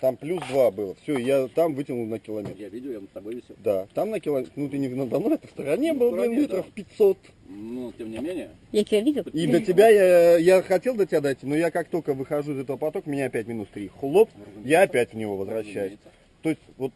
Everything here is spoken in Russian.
Там плюс 2 было. Все, я там вытянул на километр. Я видел, я с тобой висел. Да, там на километр, ну ты не надо мной, это в стороне а был, блин, метров да. 500. Ну, тем не менее, Я тебя видел? И до тебя я, я хотел до тебя дойти, но я как только выхожу из этого потока, меня опять минус 3. Хлоп, я опять в него возвращаюсь. То есть вот